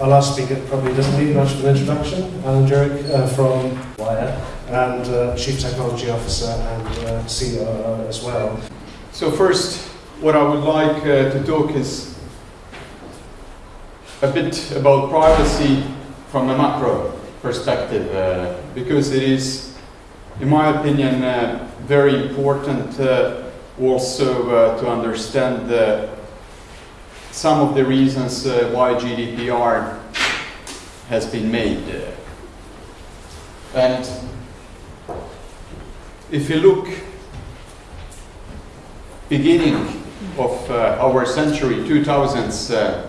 our last speaker probably doesn't need much of an introduction. Alan Duric uh, from Wire and uh, Chief Technology Officer and uh, COO as well. So first, what I would like uh, to talk is a bit about privacy from a macro perspective, uh, because it is, in my opinion, uh, very important also to understand some of the reasons uh, why GDPR has been made. And if you look beginning of uh, our century, 2000s, uh,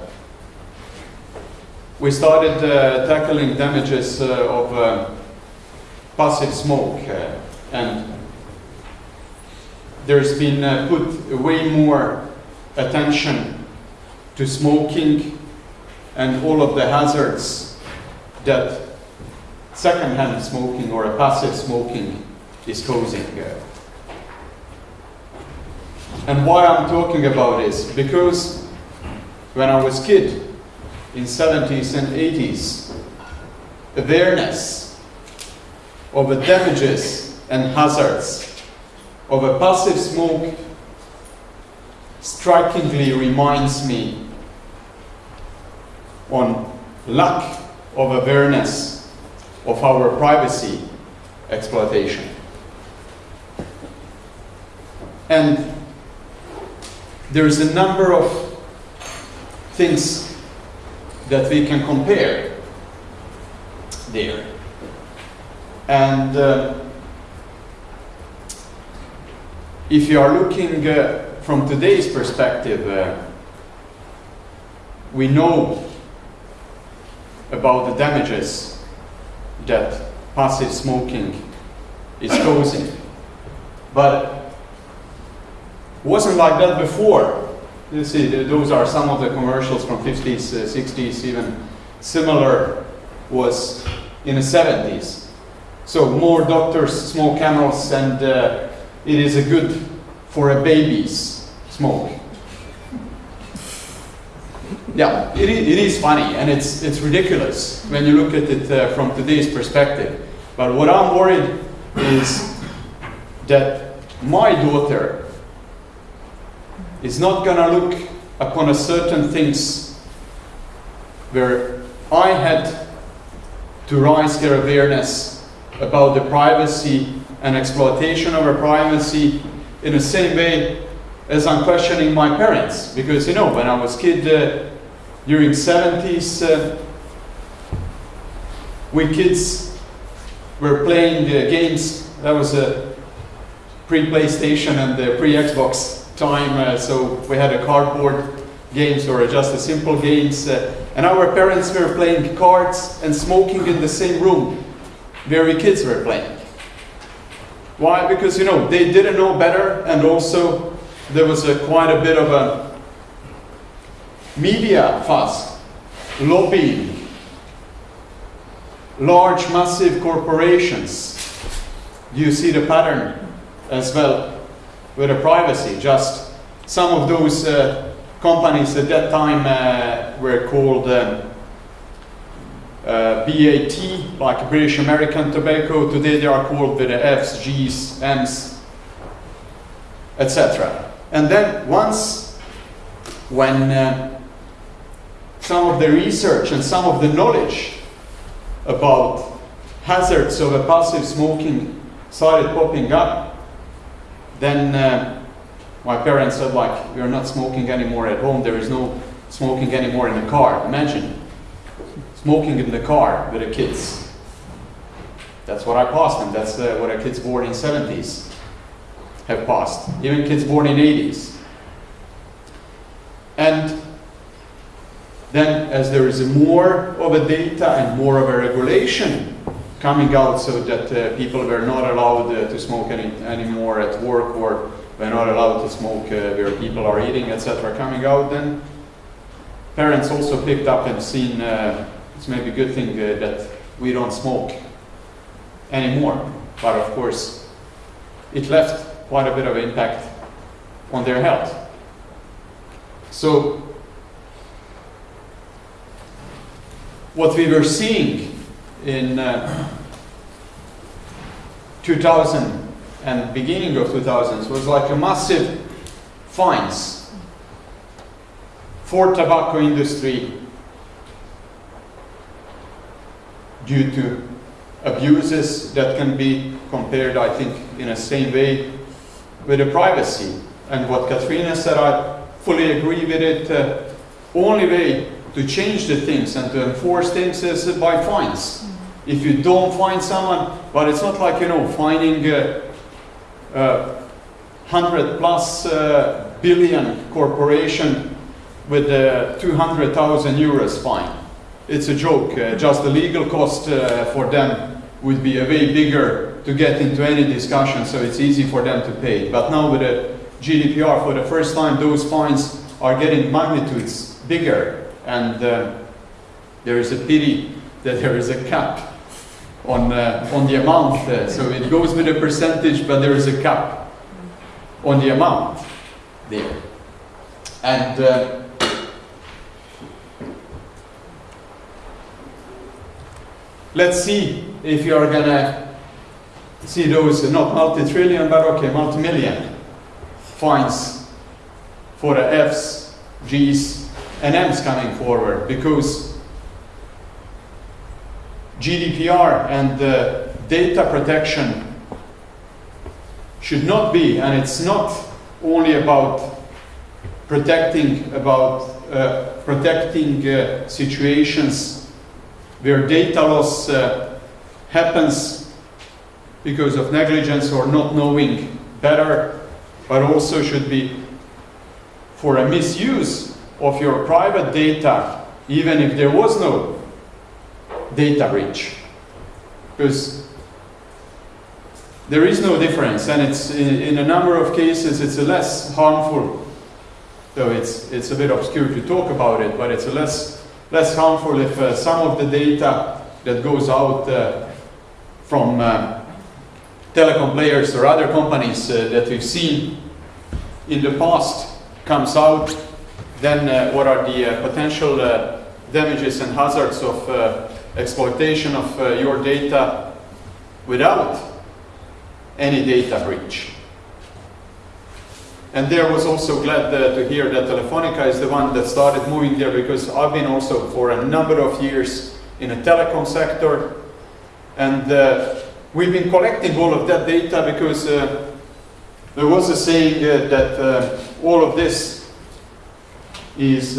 we started uh, tackling damages uh, of uh, passive smoke and there's been put way more attention to smoking and all of the hazards that secondhand smoking or a passive smoking is causing. And why I'm talking about this? Because when I was kid, in 70s and 80s, awareness of the damages and hazards of a passive smoke strikingly reminds me on lack of awareness of our privacy exploitation. And there's a number of things that we can compare there. And uh, if you are looking uh, from today's perspective, uh, we know about the damages that passive smoking is causing. But wasn't like that before. You see, those are some of the commercials from 50s, uh, 60s, even similar was in the 70s. So more doctors smoke camels and uh, it is a good for a baby's smoke. Yeah, it, it is funny and it's, it's ridiculous when you look at it uh, from today's perspective. But what I'm worried is that my daughter is not going to look upon a certain things where I had to raise her awareness about the privacy and exploitation of her privacy in the same way as I'm questioning my parents. Because, you know, when I was kid uh, during 70s, uh, we kids were playing uh, games. That was a pre-PlayStation and the pre-Xbox time, uh, so we had a cardboard games or just a simple games. And our parents were playing cards and smoking in the same room where we kids were playing. Why? Because, you know, they didn't know better and also there was a, quite a bit of a media fuss, lobbying, large massive corporations. You see the pattern as well? with the privacy. Just some of those uh, companies at that time uh, were called um, uh, BAT, like British American Tobacco. Today they are called with the Fs, Gs, Ms, etc. And then once, when uh, some of the research and some of the knowledge about hazards of a passive smoking started popping up, then uh, my parents said like, we are not smoking anymore at home, there is no smoking anymore in the car. Imagine, smoking in the car with the kids. That's what I passed and that's uh, what our kids born in 70s have passed. Even kids born in 80s. And then as there is more of a data and more of a regulation coming out so that uh, people were not allowed uh, to smoke any anymore at work or were not allowed to smoke uh, where people are eating, etc. coming out, then parents also picked up and seen uh, it's maybe a good thing uh, that we don't smoke anymore. But of course, it left quite a bit of impact on their health. So what we were seeing in uh, 2000 and beginning of 2000s was like a massive fines for tobacco industry due to abuses that can be compared, I think, in the same way with the privacy. And what Katrina said, I fully agree with it. Uh, only way to change the things and to enforce things is by fines. If you don't find someone, but it's not like, you know, finding uh, uh, 100 plus uh, billion corporation with a 200,000 euros fine. It's a joke. Uh, just the legal cost uh, for them would be a way bigger to get into any discussion, so it's easy for them to pay. But now with the GDPR, for the first time, those fines are getting magnitudes bigger, and uh, there is a pity that there is a cap on, uh, on the amount. Uh, so it goes with a percentage, but there is a cap on the amount there. And uh, let's see if you are gonna see those not multi-trillion, but okay, multi-million fines for the Fs, Gs, and M's coming forward because GDPR and the data protection should not be, and it's not only about protecting about uh, protecting uh, situations where data loss uh, happens because of negligence or not knowing better, but also should be for a misuse of your private data, even if there was no data breach. Because there is no difference, and it's in, in, a number of cases it's less harmful. Though it's it's a bit obscure to talk about it, but it's less less harmful if uh, some of the data that goes out uh, from uh, telecom players or other companies uh, that we've seen in the past comes out. Then uh, what are the uh, potential damages and hazards of exploitation of your data without any data breach. And there was also glad uh, to hear that Telefonica is the one that started moving there because I've been also for a number of years in a telecom sector and uh, we've been collecting all of that data because uh, there was a saying uh, that uh, all of this is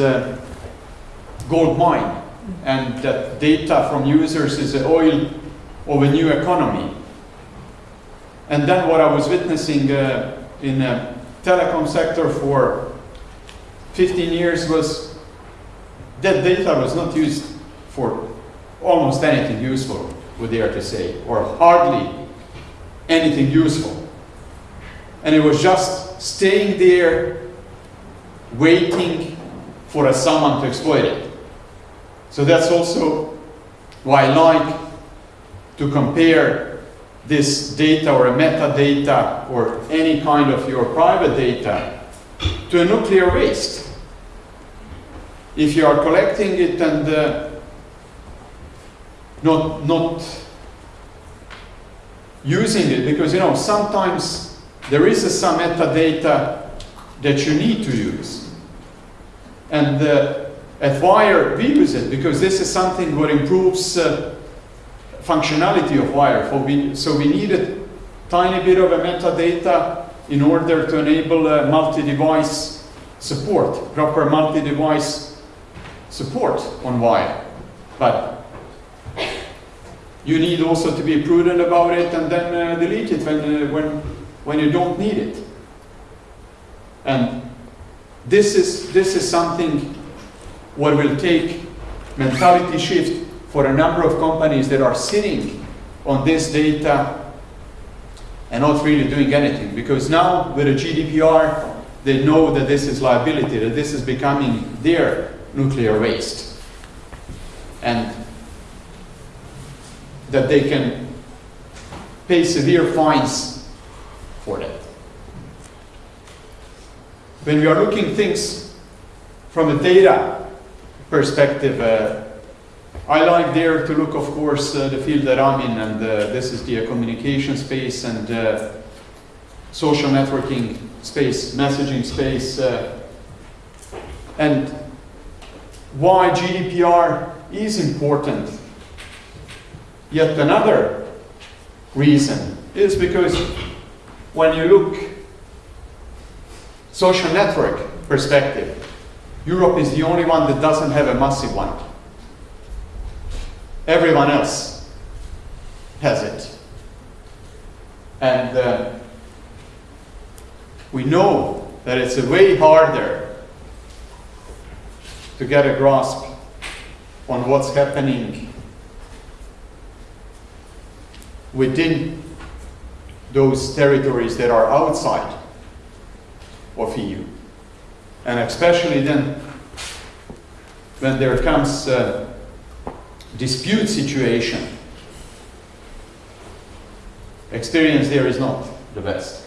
gold mine and that data from users is the oil of a new economy. And then what I was witnessing uh, in the telecom sector for 15 years was that data was not used for almost anything useful, would dare to say, or hardly anything useful. And it was just staying there, waiting for someone to exploit it. So that's also why I like to compare this data or a metadata or any kind of your private data to a nuclear waste. If you are collecting it and uh, not, not using it, because you know, sometimes there is a, some metadata that you need to use. And uh, at Wire, we use it because this is something what improves uh, functionality of Wire. For we, so we need a tiny bit of a metadata in order to enable uh, multi-device support, proper multi-device support on Wire. But you need also to be prudent about it and then uh, delete it when, uh, when, when you don't need it. And this is, this is something what will take mentality shift for a number of companies that are sitting on this data and not really doing anything. Because now with the GDPR, they know that this is liability, that this is becoming their nuclear waste. And that they can pay severe fines for that. When we are looking things from a data perspective, uh, I like there to look, of course, uh, the field that I'm in, and uh, this is the uh, communication space and uh, social networking space, messaging space, and why GDPR is important. Yet another reason is because when you look social network perspective, Europe is the only one that doesn't have a massive one. Everyone else has it. And uh, we know that it's way harder to get a grasp on what's happening within those territories that are outside of EU. And especially then when there comes a dispute situation, experience there is not the best.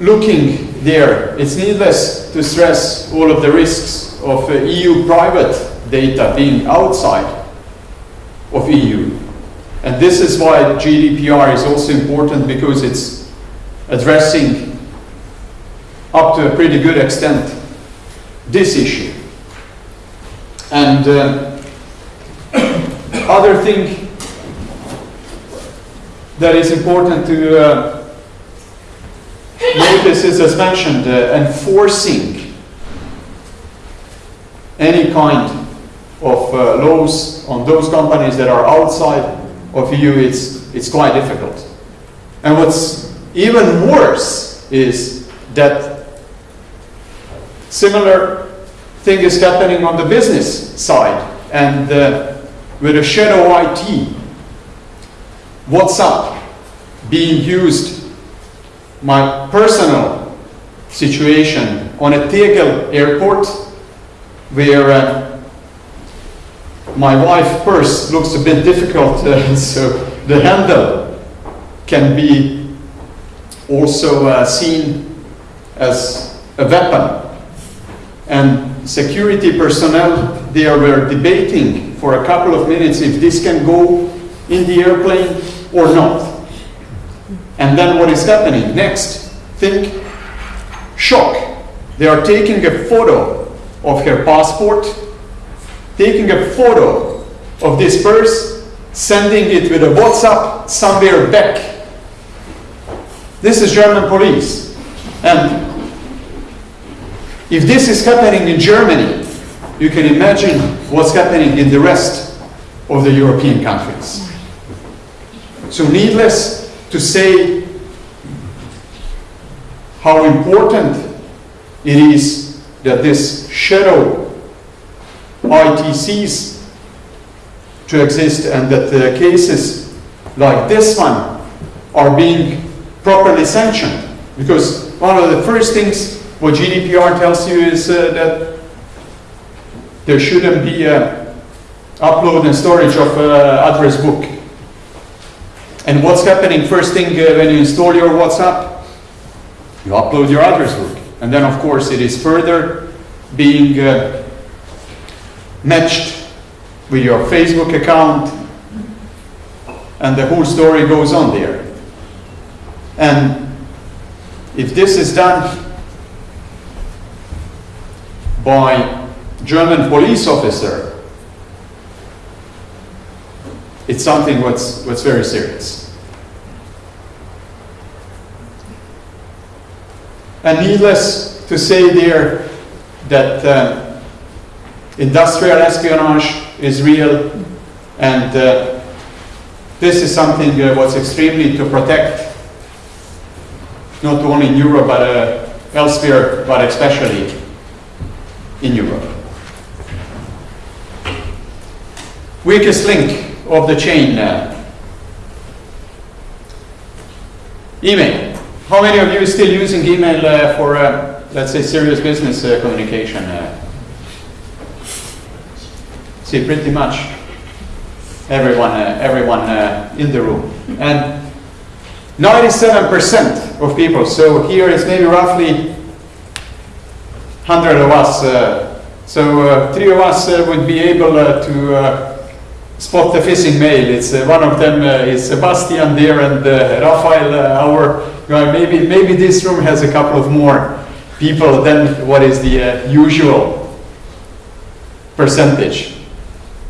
Looking there, it's needless to stress all of the risks of uh, EU private data being outside of EU. And this is why GDPR is also important because it's addressing up to a pretty good extent this issue. And uh, other thing that is important to uh, notice is, as mentioned, uh, enforcing any kind of uh, laws on those companies that are outside of EU, it's, it's quite difficult. And what's even worse is that similar thing is happening on the business side. And uh, with a shadow IT, WhatsApp being used, my personal situation on a Tegel airport where uh, my wife's purse looks a bit difficult, uh, so the handle can be also uh, seen as a weapon. And security personnel there were debating for a couple of minutes if this can go in the airplane or not. And then what is happening next? Think shock. They are taking a photo of her passport, taking a photo of this purse, sending it with a WhatsApp somewhere back. This is German police. And if this is happening in Germany, you can imagine what's happening in the rest of the European countries. So needless to say how important it is that this shadow ITCs to exist and that the cases like this one are being properly sanctioned. Because one of the first things what GDPR tells you is uh, that there shouldn't be a upload and storage of uh, address book. And what's happening first thing uh, when you install your WhatsApp? You upload your address book. And then of course it is further being uh, matched with your Facebook account and the whole story goes on there. And if this is done by German police officer, it's something what's, what's very serious. And needless to say there that uh, industrial espionage is real and uh, this is something uh, what's extremely to protect not only in Europe but uh, elsewhere but especially in Europe. Weakest link of the chain now. Email. How many of you still using email uh, for, uh, let's say, serious business uh, communication? Uh? See, pretty much everyone, uh, everyone uh, in the room. And 97% of people, so here is maybe roughly 100 of us. Uh, so uh, three of us uh, would be able uh, to uh, spot the phishing mail. It's uh, one of them is Sebastian there and Rafael, our. Maybe maybe this room has a couple of more people than what is the usual percentage.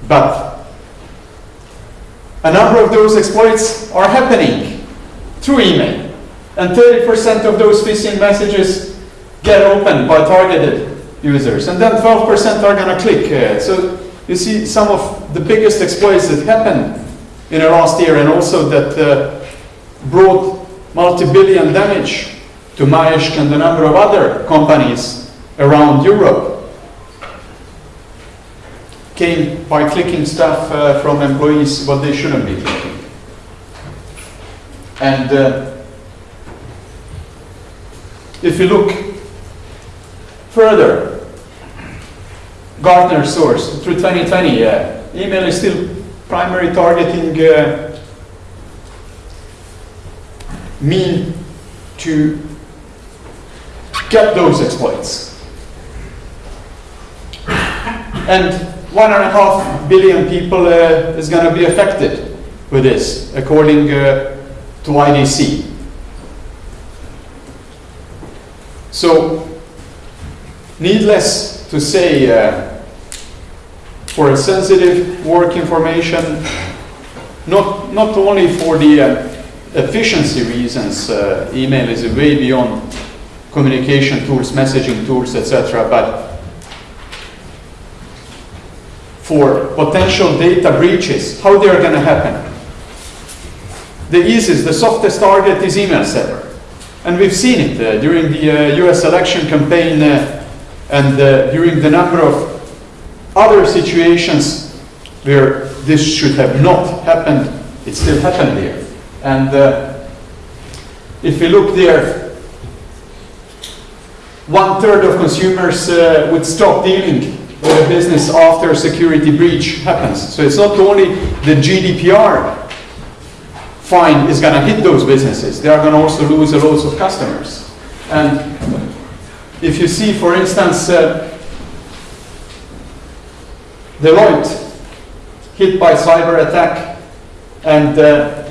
But a number of those exploits are happening through email. And 30% of those phishing messages get opened by targeted users. And then 12% are going to click. Uh, so you see some of the biggest exploits that happened in the last year and also that uh, brought multi-billion damage to Maersk and a number of other companies around Europe came by clicking stuff uh, from employees what they shouldn't be clicking. And uh, if you look further, Gartner source through 2020, uh, email is still primary targeting uh, mean to get those exploits. And one and a half billion people uh, is going to be affected with this, according uh, to IDC. So, needless to say, uh, for sensitive work information, not, not only for the uh, efficiency reasons, uh, email is way beyond communication tools, messaging tools, etc., but for potential data breaches, how they are going to happen. The easiest, the softest target is email server. And we've seen it uh, during the uh, US election campaign uh, and uh, during the number of other situations where this should have not happened, it still happened there. And uh, if we look there, one third of consumers uh, would stop dealing with a business after a security breach happens. So it's not only the GDPR fine is going to hit those businesses, they are going to also lose a lot of customers. And if you see, for instance, uh, Deloitte hit by cyber attack, and uh,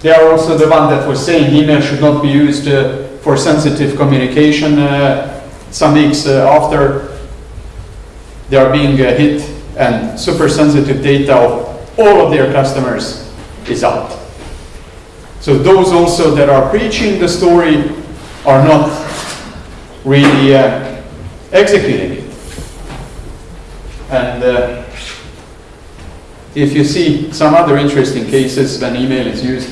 they are also the one that was saying email should not be used uh, for sensitive communication. Uh, some weeks uh, after they are being uh, hit, and super sensitive data of all of their customers is out. So those also that are preaching the story are not really uh, executing it. And uh, if you see some other interesting cases when email is used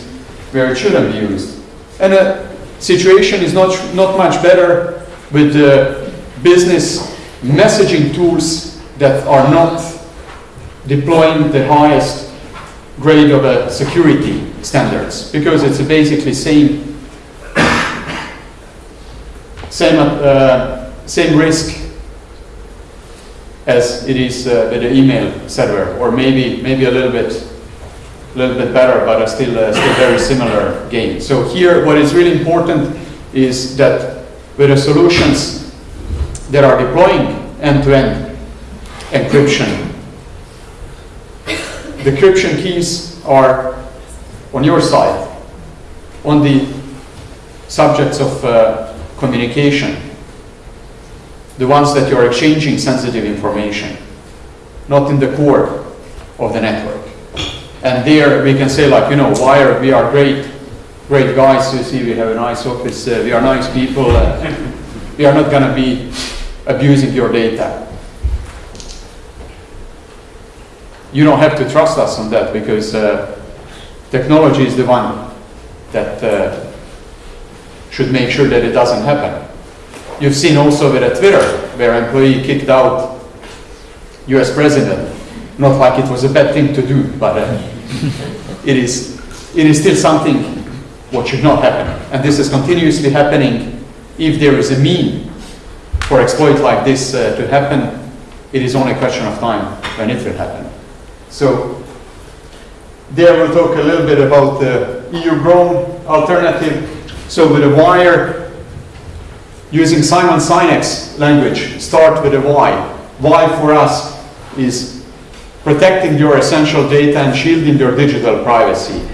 where it shouldn't be used. And the situation is not, not much better with uh, business messaging tools that are not deploying the highest grade of uh, security standards because it's basically same same uh, same risk as it is uh, with the email server, or maybe maybe a little bit little bit better, but still uh, still very similar game. So here, what is really important is that with the solutions that are deploying end-to-end encryption, the encryption keys are on your side, on the subjects of uh, communication, the ones that you are exchanging sensitive information, not in the core of the network. And there we can say like, you know, Wire, we are great, great guys, you see we have a nice office, uh, we are nice people, uh, we are not going to be abusing your data. You don't have to trust us on that because uh, technology is the one that uh, should make sure that it doesn't happen. You've seen also with a Twitter where employee kicked out US president. Not like it was a bad thing to do, but uh, it, is, it is still something what should not happen. And this is continuously happening. If there is a mean for exploit like this uh, to happen, it is only a question of time when it will happen. So there we'll talk a little bit about the EU-grown alternative. So with a wire, using Simon Sinek's language, start with a Y. Y for us is protecting your essential data and shielding your digital privacy.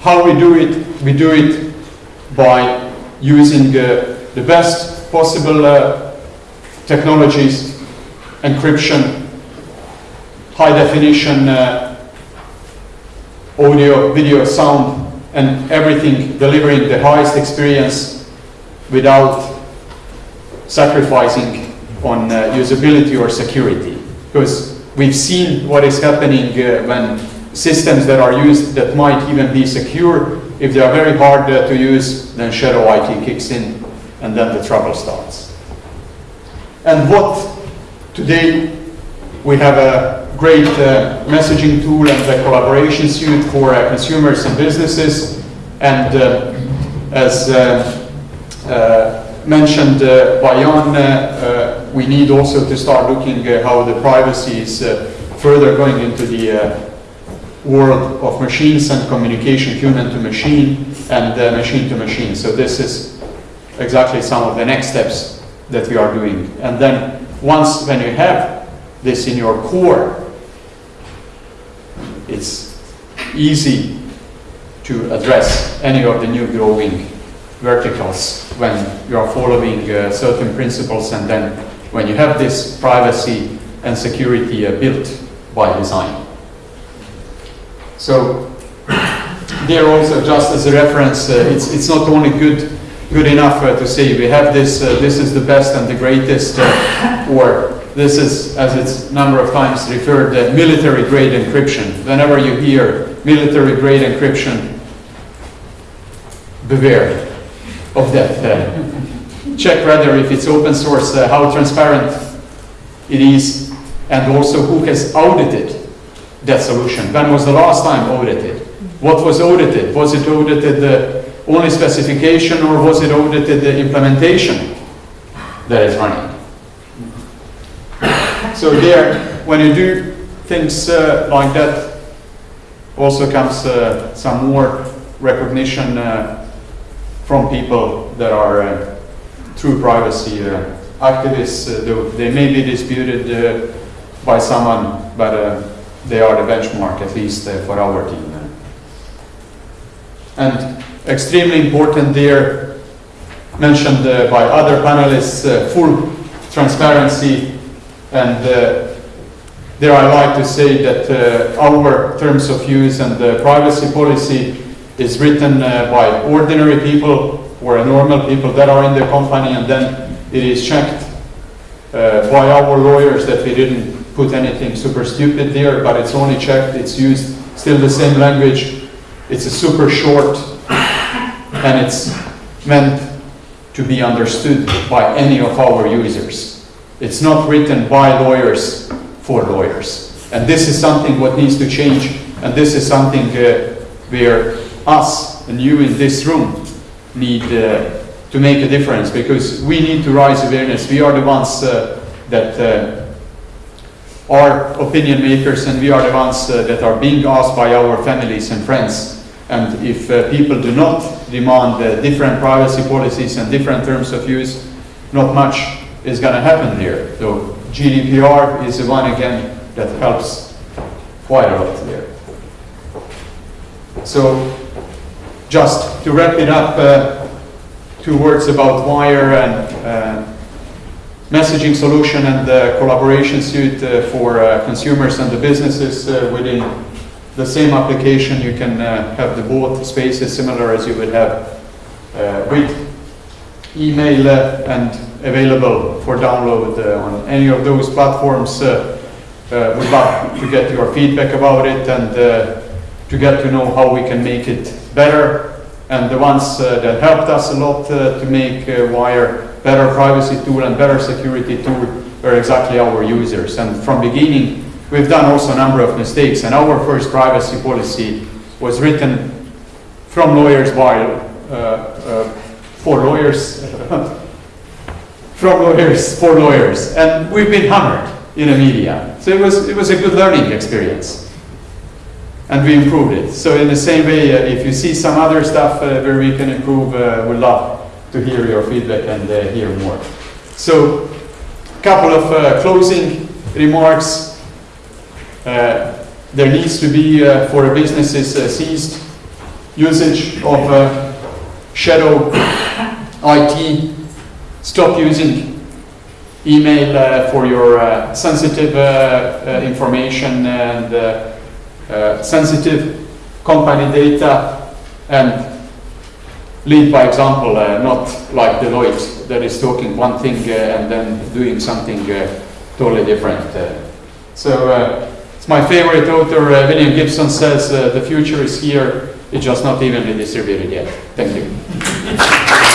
How we do it? We do it by using uh, the best possible uh, technologies, encryption, high definition uh, audio, video, sound, and everything delivering the highest experience without sacrificing on uh, usability or security. Because we've seen what is happening uh, when systems that are used that might even be secure, if they are very hard uh, to use, then shadow IT kicks in and then the trouble starts. And what today we have a great uh, messaging tool and a collaboration suite for uh, consumers and businesses. And uh, as uh, uh, mentioned by Jan, we need also to start looking how the privacy is further going into the world of machines and communication, human to machine and machine to machine. So this is exactly some of the next steps that we are doing. And then once when you have this in your core, it's easy to address any of the new growing verticals when you are following uh, certain principles and then when you have this privacy and security uh, built by design. So there also just as a reference, uh, it's, it's not only good good enough uh, to say we have this, uh, this is the best and the greatest, uh, or this is, as it's number of times referred, uh, military grade encryption. Whenever you hear military grade encryption, beware of that. Uh, check rather if it's open source, uh, how transparent it is, and also who has audited that solution. When was the last time audited? What was audited? Was it audited the only specification or was it audited the implementation that is running? So there, when you do things uh, like that, also comes uh, some more recognition uh, from people that are uh, true privacy uh, activists. They may be disputed by someone, but they are the benchmark, at least for our team. And extremely important there, mentioned by other panelists, full transparency and uh, there I like to say that uh, our terms of use and the privacy policy is written uh, by ordinary people or normal people that are in the company and then it is checked by our lawyers that we didn't put anything super stupid there, but it's only checked, it's used still the same language, it's a super short and it's meant to be understood by any of our users. It's not written by lawyers for lawyers. And this is something what needs to change. And this is something uh, where us and you in this room need uh, to make a difference because we need to raise awareness. We are the ones uh, that uh, are opinion makers and we are the ones uh, that are being asked by our families and friends. And if uh, people do not demand different privacy policies and different terms of use, not much is going to happen here. So GDPR is the one again that helps quite a lot there. So just to wrap it up, uh, two words about Wire and uh, messaging solution and the collaboration suite uh, for uh, consumers and the businesses uh, within the same application. You can uh, have the both spaces similar as you would have with email and available for download uh, on any of those platforms. Uh, uh, we'd love to get your feedback about it and to get to know how we can make it better. And the ones that helped us a lot to make Wire better privacy tool and better security tool are exactly our users. And from beginning, we've done also a number of mistakes. And our first privacy policy was written from lawyers while uh, uh, for lawyers, from lawyers, for lawyers. And we've been hammered in the media. So it was, it was a good learning experience. And we improved it. So in the same way, uh, if you see some other stuff uh, where we can improve, uh, we'd love to hear your feedback and uh, hear more. So a couple of uh, closing remarks. Uh, there needs to be uh, for businesses ceased usage of shadow IT. Stop using email uh, for your uh, sensitive uh, uh, information and uh, uh, sensitive company data and lead by example, not like Deloitte that is talking one thing and then doing something totally different. So it's my favorite author, William Gibson says, the future is here, it's just not evenly distributed yet. Thank you.